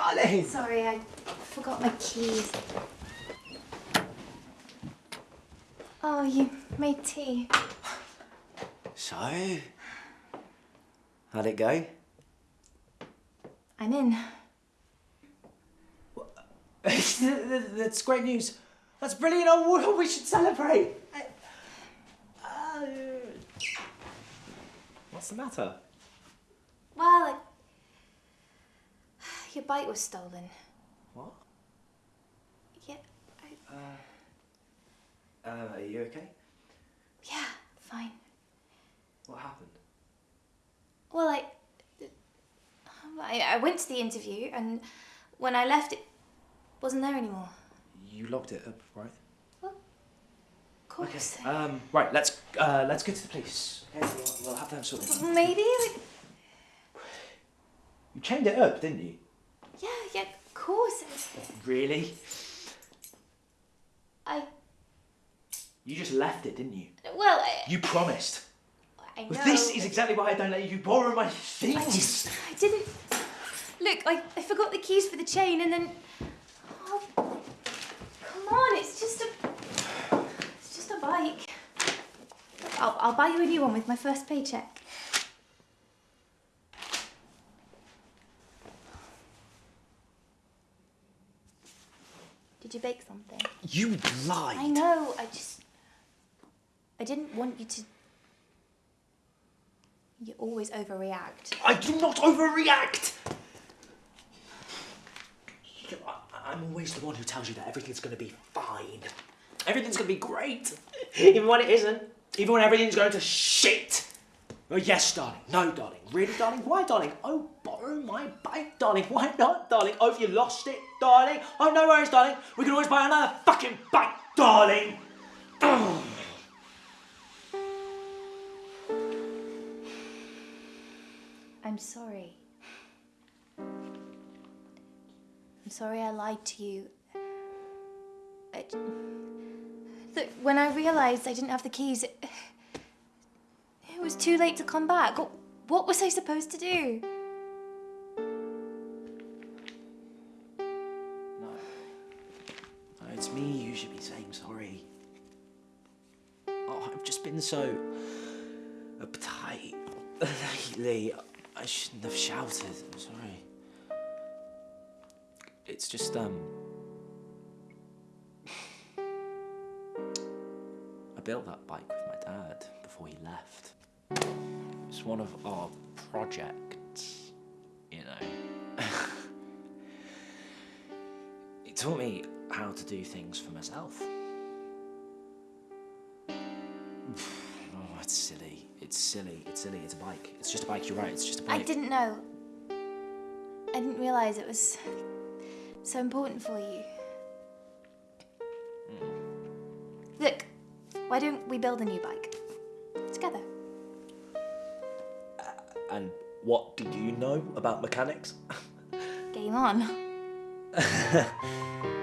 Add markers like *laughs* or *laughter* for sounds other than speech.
darling. *laughs* Sorry, I forgot my keys. Oh, you made tea. So, how'd it go? I'm in. *laughs* That's great news. That's brilliant. Oh, we should celebrate. Uh, what's the matter? Well, bike was stolen. What? Yeah, I... Uh, are you okay? yeah, fine. What happened? Well, I, I, I went to the interview, and when I left, it wasn't there anymore. You locked it up, right? Of course. Um, right. Let's uh, let's go to the police. Okay, we'll, we'll have them sorted. Maybe. Like, You chained it up, didn't you? Yeah, yeah, of course. Really? I. You just left it, didn't you? Well, I, You promised. I know. Well, this is exactly why I don't let you borrow my I things. just. I didn't. Look, I, I forgot the keys for the chain, and then. Oh, come on! It's just a. It's just a bike. I'll, I'll buy you a new one with my first paycheck. Did you bake something? You lied. I know. I just. I didn't want you to. You always overreact. I do not overreact. I'm always the one who tells you that everything's going to be fine. Everything's going to be great. *laughs* Even when it isn't. Even when everything's going to shit. Oh, yes, darling. No, darling. Really, darling? Why, darling? Oh, borrow my bike, darling. Why not, darling? Oh, if you lost it, darling? Oh, no worries, darling. We can always buy another fucking bike, darling. *sighs* I'm sorry. I'm sorry I lied to you. I... *sighs* Look, when I realised I didn't have the keys, it... was too late to come back. What- What was I supposed to do? No. No, it's me you should be saying sorry. Oh, I've just been so uptight lately. I shouldn't have shouted. I'm sorry. It's just, um. I built that bike with my dad before he left. It's one of our projects, you know. *laughs* It taught me how to do things for myself. *sighs* Oh, it's silly. It's silly. It's silly. It's a bike. It's just a bike. You're right. It's just a bike. I didn't know. I didn't realise it was so important for you. Hmm. Look, why don't we build a new bike? Together. And what do you know about mechanics? Game on. *laughs*